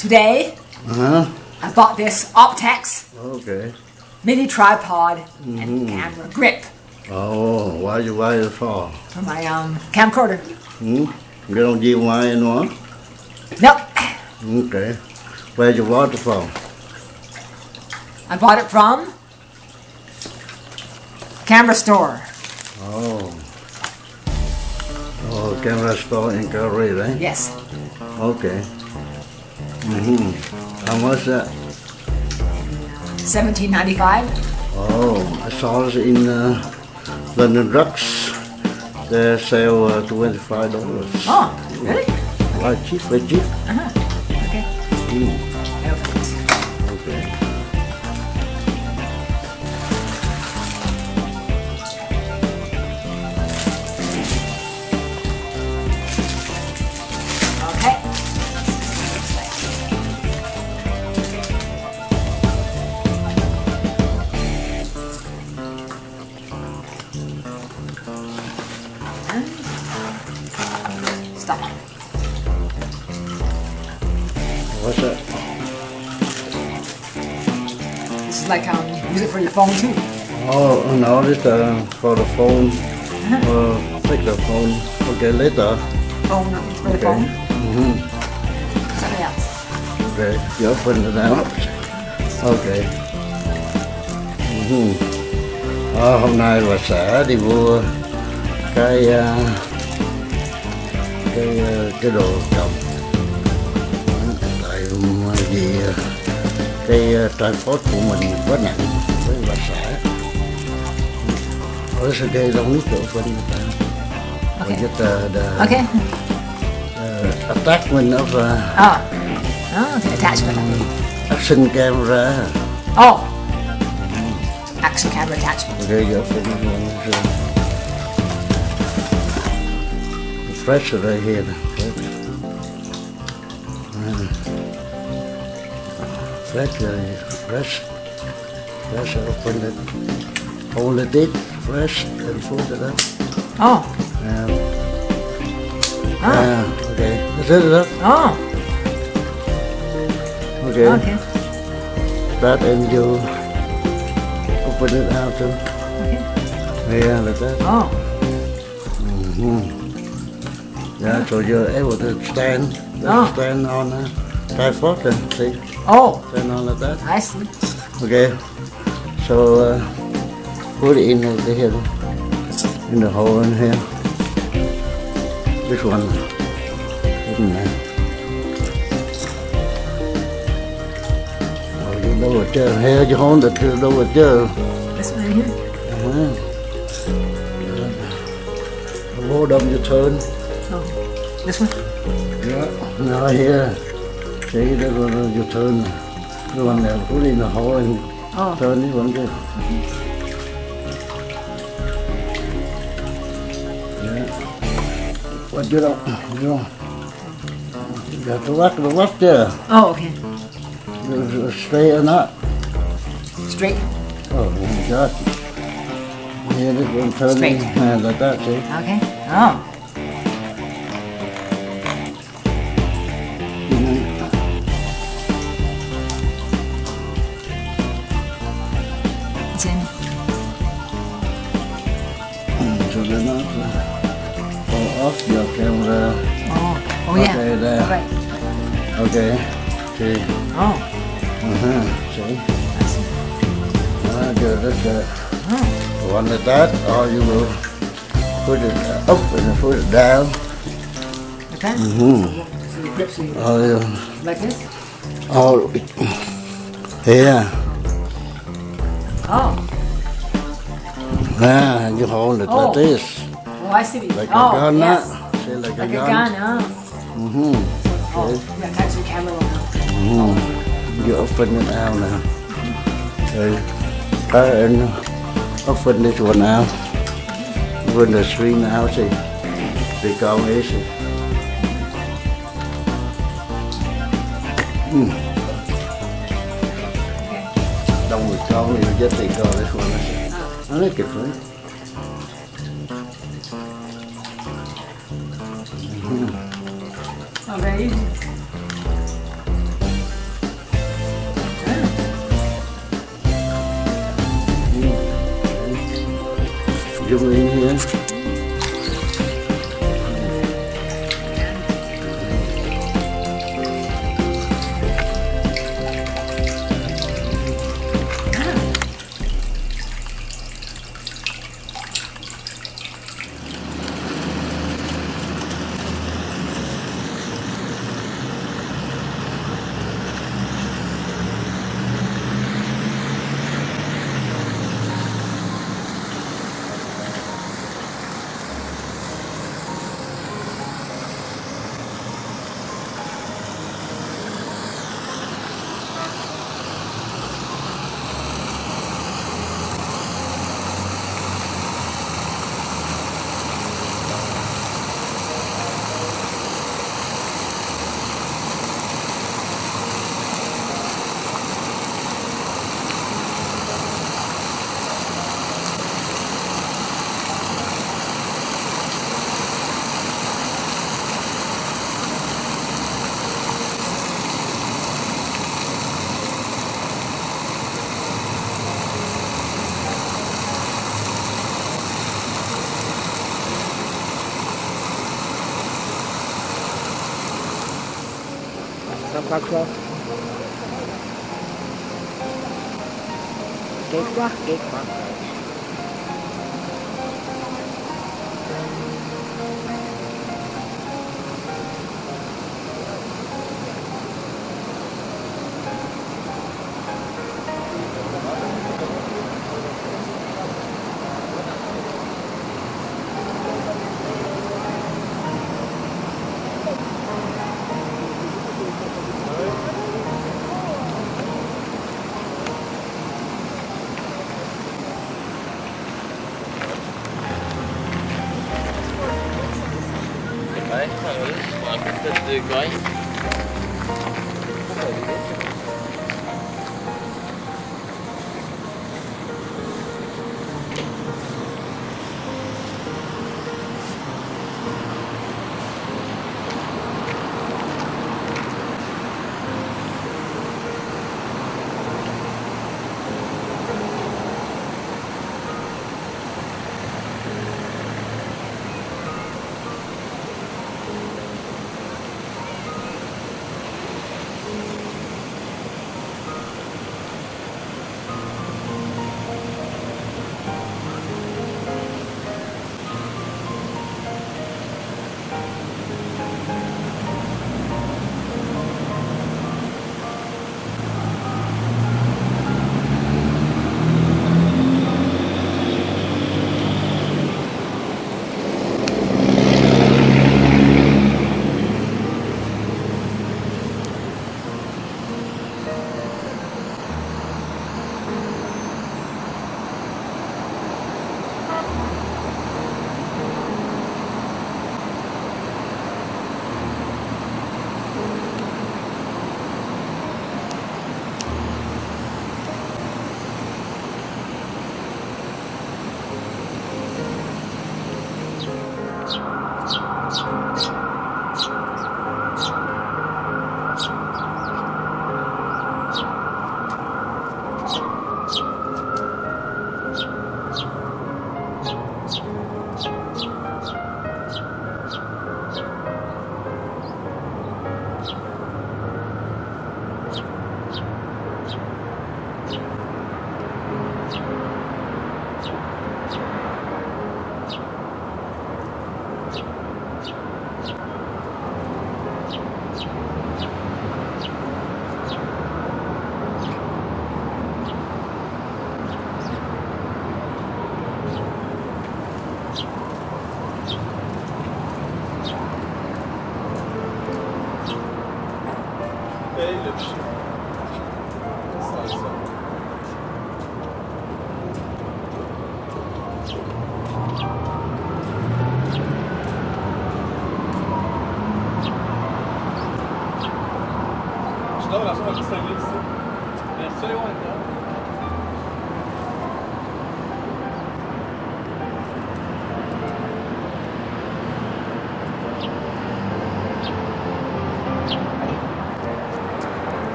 Today, Uh-huh. I bought this Optex Okay. mini tripod and camera grip Oh, why you buy it for? for my um, camcorder. Hmm? You don't give wine anymore? Nope, Okay. Where you bought it from? I bought it from Camera Store. Oh. Oh, camera store in Calgary, right? Yes, Okay. Mm-hmm. How much that? 17.95. Oh, I saw it in uh, London Drugs. They sell uh, twenty-five dollars. Oh, really? Quite cheap, very cheap. Okay. Mm, your phone too. Oh, no, uh, for the phone. Uh, take the phone. Okay, later. Phone um, for the Okay. phone. Mm-hmm. Something else. Okay, you open it out. Okay. Ừ. Ờ, hôm nay bà xã đi mua cái à, cái à, cái đồ trồng tại vì à, cái à, transport của mình quá nặng với bà xã ở sẽ gây đông nước chỗ bên người ta Okay. just uh, the Okay. uh, attachment of uh, Oh. Oh, okay. Attachment. action camera Oh. Action camera attachment. Okay, you open this one. so- Fresh right here. Fresh. Uh, fresh, fresh. Fresh, open it. Hold it fresh, and fold it up. Oh. Um, Ah. yeah, okay. That's it, up. Oh. Okay. Okay. That and you open it out too. Okay. Yeah, like that. Oh. Mhm. Yeah, so you're able to stand, Oh. stand on a tripod and see, Oh. stand on like that. I see. Okay, so uh, put it in over here, in the hole in here. This one, in there. Oh, you know what, uh, here you hold it, you know what, uh, This one here. uh-huh. Hold up your turn. Oh. This one. Yeah, now here, see that one you turn, the one that put in the hole and Oh. this one too. Yeah. What you don't, you got to watch the watch there, Oh, okay. Straight or not. Straight. Oh my God. Yeah, this one turn Straight. uh, like that, see? Okay. Oh. So off, your camera. Oh. Oh yeah. Okay, there. Right. Okay. See. Oh. Uh-huh. See? I see. Ah, good, that's good. Oh. One like that, or you will put it up and put it down. That. Mm-hmm. So you grip so you Oh, yeah. like this. Oh, here. Oh. Ah, you hold it Oh. like this. Oh, I see. Like oh, a gun, yes. See, like, Like a a gun. gun. Oh. Mm-hmm. Oh. Yeah, attach your camera on. Mm-hmm. You open it out now. Okay. And open this one out. Open the screen out, see. They come easy. Mm. Okay. Người con thì just take all this one. I like it, right? Mm -hmm. Oh, Give it in here. sắp khác không? Kết quá, kết quá.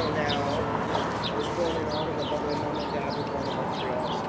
Toronto now is going on in the bubble. Mom and dad were going to Montreal.